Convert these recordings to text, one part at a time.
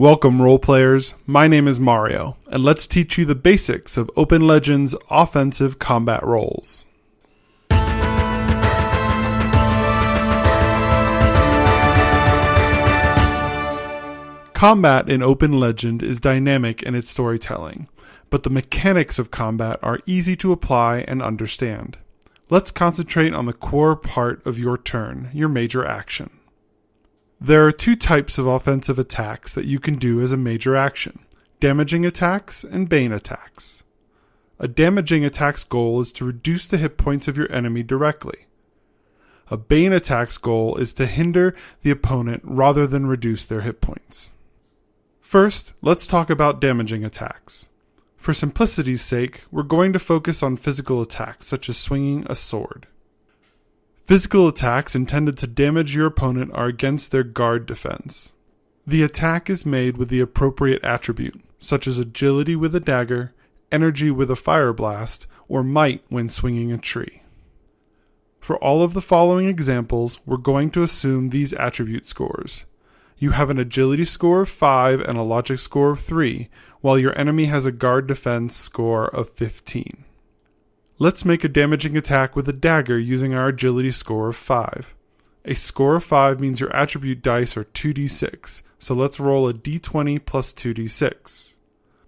Welcome, role players. My name is Mario, and let's teach you the basics of Open Legends offensive combat roles. Combat in Open Legend is dynamic in its storytelling, but the mechanics of combat are easy to apply and understand. Let's concentrate on the core part of your turn, your major action. There are two types of offensive attacks that you can do as a major action damaging attacks and bane attacks. A damaging attack's goal is to reduce the hit points of your enemy directly. A bane attack's goal is to hinder the opponent rather than reduce their hit points. First, let's talk about damaging attacks. For simplicity's sake, we're going to focus on physical attacks such as swinging a sword. Physical attacks intended to damage your opponent are against their guard defense. The attack is made with the appropriate attribute, such as agility with a dagger, energy with a fire blast, or might when swinging a tree. For all of the following examples, we're going to assume these attribute scores. You have an agility score of 5 and a logic score of 3, while your enemy has a guard defense score of 15. Let's make a damaging attack with a dagger using our agility score of 5. A score of 5 means your attribute dice are 2d6, so let's roll a d20 plus 2d6.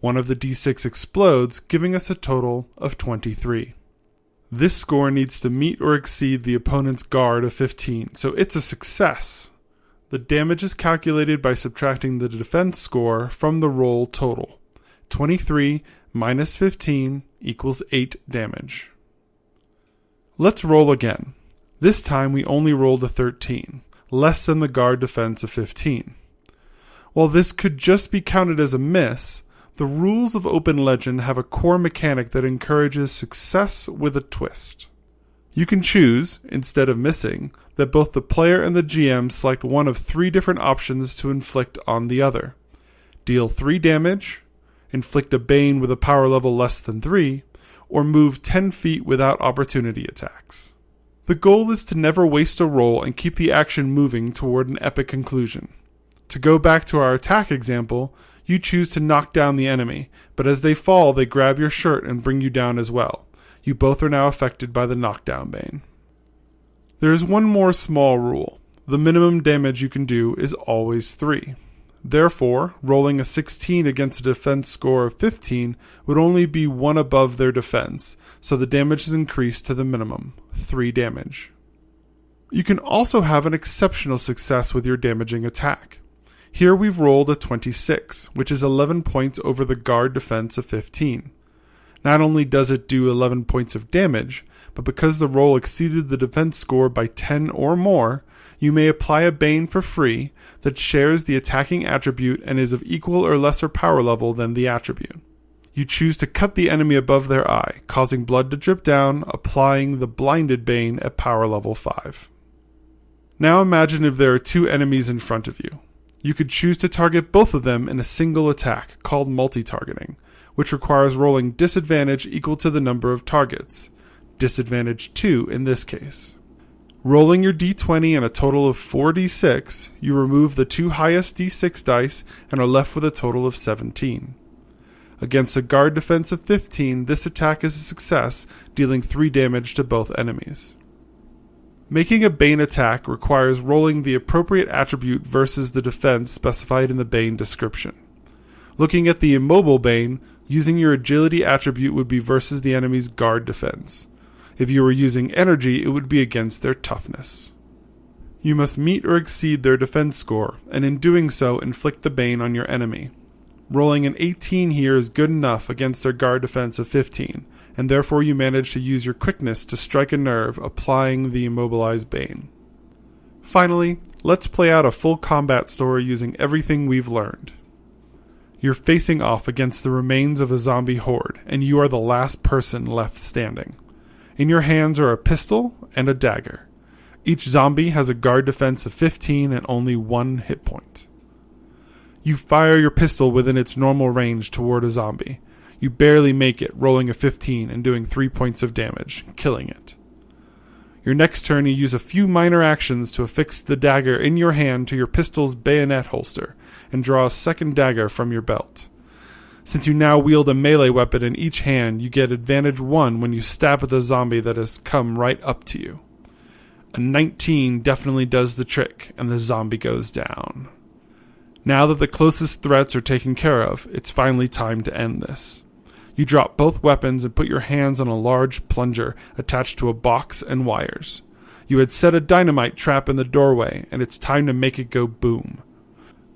One of the d6 explodes, giving us a total of 23. This score needs to meet or exceed the opponent's guard of 15, so it's a success. The damage is calculated by subtracting the defense score from the roll total. 23 minus 15 equals 8 damage. Let's roll again. This time we only rolled a 13, less than the guard defense of 15. While this could just be counted as a miss, the rules of Open Legend have a core mechanic that encourages success with a twist. You can choose, instead of missing, that both the player and the GM select one of three different options to inflict on the other. Deal 3 damage, inflict a bane with a power level less than 3, or move 10 feet without opportunity attacks. The goal is to never waste a roll and keep the action moving toward an epic conclusion. To go back to our attack example, you choose to knock down the enemy, but as they fall, they grab your shirt and bring you down as well. You both are now affected by the knockdown bane. There is one more small rule. The minimum damage you can do is always 3. Therefore, rolling a 16 against a defense score of 15 would only be one above their defense, so the damage is increased to the minimum 3 damage. You can also have an exceptional success with your damaging attack. Here we've rolled a 26, which is 11 points over the guard defense of 15. Not only does it do 11 points of damage, but because the roll exceeded the defense score by 10 or more, you may apply a Bane for free that shares the attacking attribute and is of equal or lesser power level than the attribute. You choose to cut the enemy above their eye, causing blood to drip down, applying the blinded Bane at power level 5. Now imagine if there are two enemies in front of you. You could choose to target both of them in a single attack called multi targeting, which requires rolling disadvantage equal to the number of targets, disadvantage 2 in this case. Rolling your d20 and a total of 4d6, you remove the two highest d6 dice and are left with a total of 17. Against a guard defense of 15, this attack is a success, dealing 3 damage to both enemies. Making a Bane attack requires rolling the appropriate attribute versus the defense specified in the Bane description. Looking at the immobile Bane, using your agility attribute would be versus the enemy's guard defense. If you were using energy, it would be against their toughness. You must meet or exceed their defense score, and in doing so, inflict the bane on your enemy. Rolling an 18 here is good enough against their guard defense of 15, and therefore you manage to use your quickness to strike a nerve, applying the immobilized bane. Finally, let's play out a full combat story using everything we've learned. You're facing off against the remains of a zombie horde, and you are the last person left standing. In your hands are a pistol and a dagger. Each zombie has a guard defense of 15 and only one hit point. You fire your pistol within its normal range toward a zombie. You barely make it, rolling a 15 and doing 3 points of damage, killing it. Your next turn, you use a few minor actions to affix the dagger in your hand to your pistol's bayonet holster and draw a second dagger from your belt. Since you now wield a melee weapon in each hand, you get advantage 1 when you stab at the zombie that has come right up to you. A 19 definitely does the trick, and the zombie goes down. Now that the closest threats are taken care of, it's finally time to end this. You drop both weapons and put your hands on a large plunger attached to a box and wires. You had set a dynamite trap in the doorway, and it's time to make it go boom.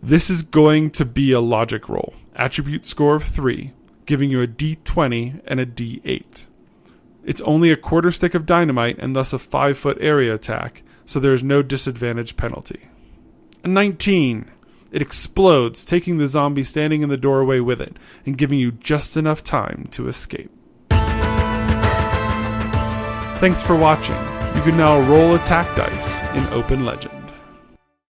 This is going to be a logic roll, attribute score of 3, giving you a d20 and a d8. It's only a quarter stick of dynamite and thus a 5 foot area attack, so there is no disadvantage penalty. A 19. It explodes, taking the zombie standing in the doorway with it, and giving you just enough time to escape. Thanks for watching. You can now roll attack dice in Open Legend.